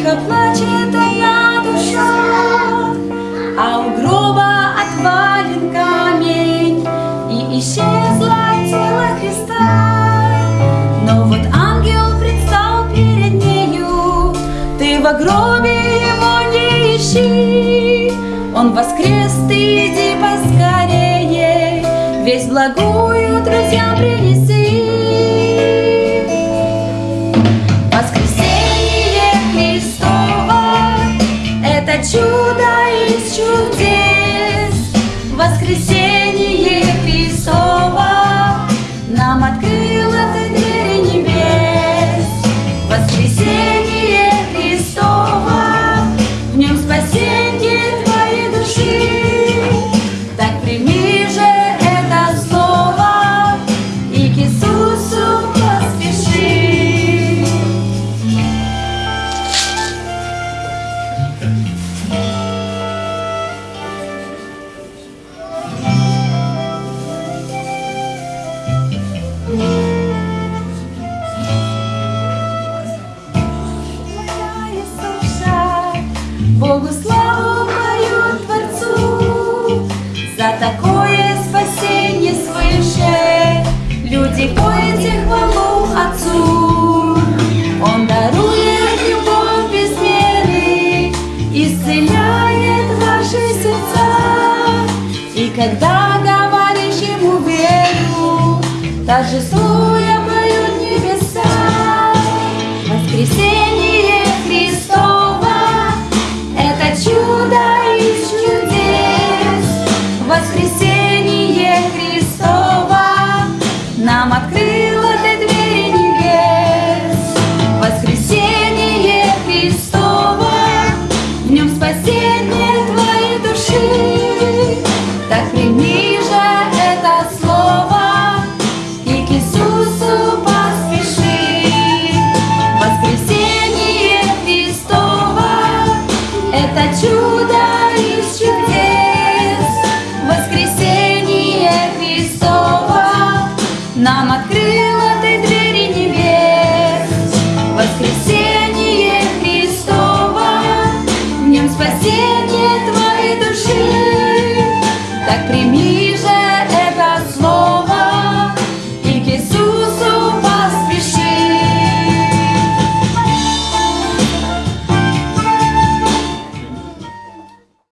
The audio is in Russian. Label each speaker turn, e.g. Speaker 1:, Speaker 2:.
Speaker 1: Тихо плачет одна душа, а у гроба отвален камень, и исчезло тело Христа. Но вот ангел предстал перед нею, ты во гробе его не ищи. Он воскрес, ты иди поскорее, весь благую друзьям принеси. Чудо из чудес. Воскресение Христово Богу славу мою Творцу, За такое спасение свыше Люди поете хвалу Отцу. Он дарует любовь без меры, Исцеляет ваши сердца. И когда говоришь Ему веру, Торжествуя поют небеса. Воскресение нам открыло ты двери небес. Воскресение Христово, в нем спасение твоей души. Так прими это слово и к Иисусу поспеши. Воскресение Христово – это чудо Нам открыл